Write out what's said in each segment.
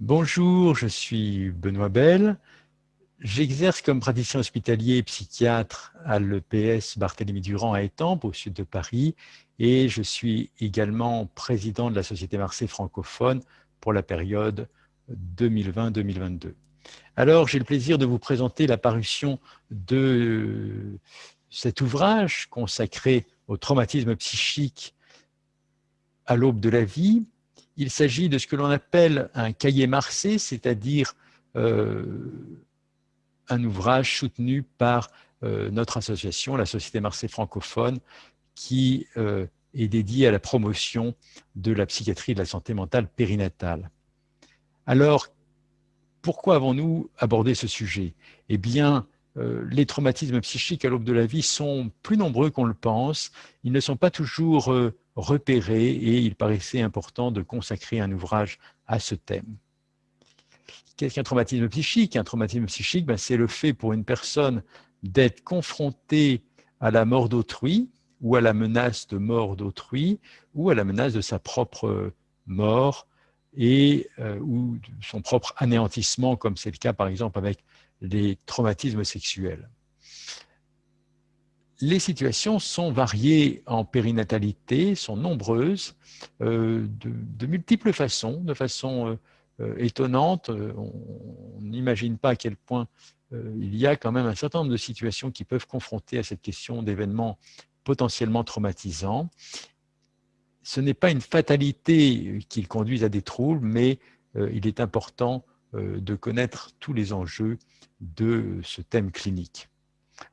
Bonjour, je suis Benoît Bell. J'exerce comme praticien hospitalier et psychiatre à l'EPS Barthélemy Durand à Étampes, au sud de Paris, et je suis également président de la Société Marseille francophone pour la période 2020-2022. Alors, j'ai le plaisir de vous présenter la parution de cet ouvrage consacré au traumatisme psychique à l'aube de la vie. Il s'agit de ce que l'on appelle un cahier marseillais, c'est-à-dire euh, un ouvrage soutenu par euh, notre association, la Société Marseille francophone, qui euh, est dédiée à la promotion de la psychiatrie et de la santé mentale périnatale. Alors, pourquoi avons-nous abordé ce sujet? Eh bien, les traumatismes psychiques à l'aube de la vie sont plus nombreux qu'on le pense. Ils ne sont pas toujours repérés et il paraissait important de consacrer un ouvrage à ce thème. Qu'est-ce qu'un traumatisme psychique? Un traumatisme psychique, ben, c'est le fait pour une personne d'être confrontée à la mort d'autrui ou à la menace de mort d'autrui ou à la menace de sa propre mort euh, ou son propre anéantissement, comme c'est le cas par exemple avec les traumatismes sexuels. Les situations sont variées en périnatalité, sont nombreuses, euh, de, multiples façons, de façon euh, étonnante. On n'imagine pas à quel point il y a quand même un certain nombre de situations qui peuvent confronter à cette question d'événements potentiellement traumatisants ce n'est pas une fatalité qu'ils conduisent à des troubles, mais euh, il est important euh, de connaître tous les enjeux de ce thème clinique.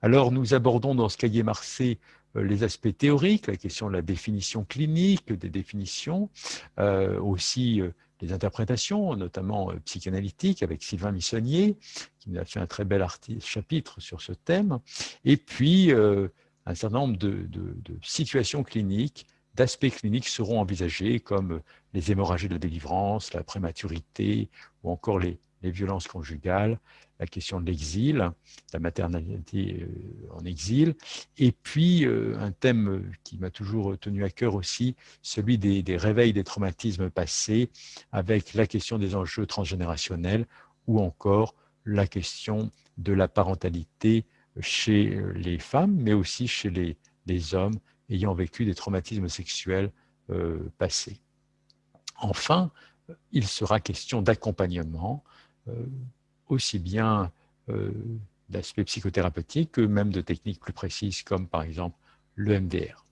Alors, nous abordons dans ce cahier Marseille euh, les aspects théoriques, la question de la définition clinique, des définitions, aussi les interprétations, notamment psychanalytiques, avec Sylvain Missonnier, qui nous a fait un très bel chapitre sur ce thème, et puis un certain nombre de situations cliniques d'aspects cliniques seront envisagés comme les hémorragies de délivrance, la prématurité ou encore les, violences conjugales, la question de l'exil, la maternité euh, en exil, et puis euh, un thème qui m'a toujours tenu à cœur aussi, celui des, réveils des traumatismes passés, avec la question des enjeux transgénérationnels ou encore la question de la parentalité chez les femmes, mais aussi chez les, les hommes ayant vécu des traumatismes sexuels euh, passés. Enfin, il sera question d'accompagnement, euh, aussi bien euh, d'aspects psychothérapeutiques que même de techniques plus précises comme par exemple le MDR.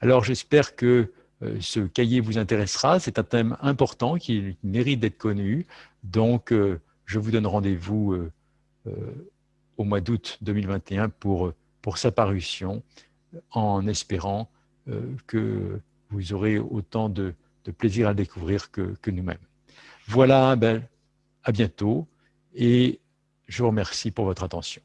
Alors j'espère que ce cahier vous intéressera, c'est un thème important qui mérite d'être connu, donc je vous donne rendez-vous au mois d'août 2021 pour, pour sa parution en espérant euh, que vous aurez autant de, plaisir à découvrir que, que nous-mêmes. Voilà, ben, à bientôt et je vous remercie pour votre attention.